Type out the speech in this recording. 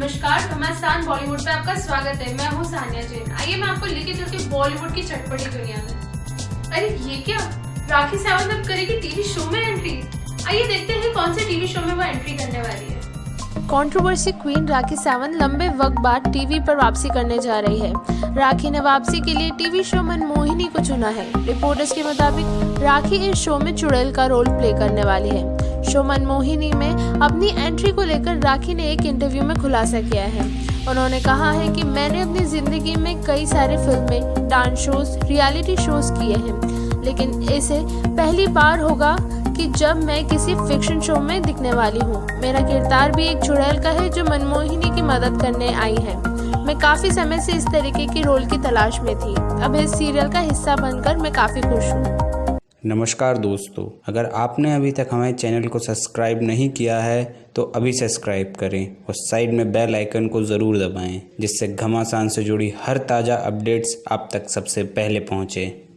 नमस्कार घमासान बॉलीवुड पे आपका स्वागत है। मैं हूँ सानिया जैन। आइए मैं आपको लेके चलती हूँ बॉलीवुड की चटपटी दुनिया में। अरे, ये क्या? राखी सावंत अब करेगी टीवी शो में एंट्री आइए देखते हैं कौन से टीवी शो में वो एंट्री करने वाली है। कंट्रोवर्सी क्वीन राखी सावंत लंबे वक्त बाद टीवी पर वापसी करने जा रही है। राखी ने वापसी के लिए टीवी शो मनमोहिनी को चुना है। रिपोर्टर्स के मुताबिक, राखी इस शो में चुड़ैल का रोल प्ले करने वाली है। शो मनमोहिनी में अपनी एंट्री को लेकर राखी ने एक इंटरव्यू में खुलासा किया है। उन्होंने कहा है कि मैंने अपनी ज़िंदगी में कई सारे फ़िल्में डांस शोज़ रियलिटी शोज़ किए हैं। लेकिन इसे पहली बार होगा कि जब मैं किसी फिक्शन शो में दिखने वाली हूँ। मेरा किरदार भी एक चुड़ैल का है जो मनमोहिनी की मदद करने आई है। मैं काफ़ी समय से इस तरीके की रोल की तलाश में थी। अब इस सीरियल का हिस्सा बनकर मैं काफ़ी खुश हूँ। नमस्कार दोस्तों, अगर आपने अभी तक हमारे चैनल को सब्सक्राइब नहीं किया है तो अभी सब्सक्राइब करें और साइड में बेल आइकन को ज़रूर दबाएँ, जिससे घमासान से जुड़ी हर ताज़ा अपडेट्स आप तक सबसे पहले पहुँचें।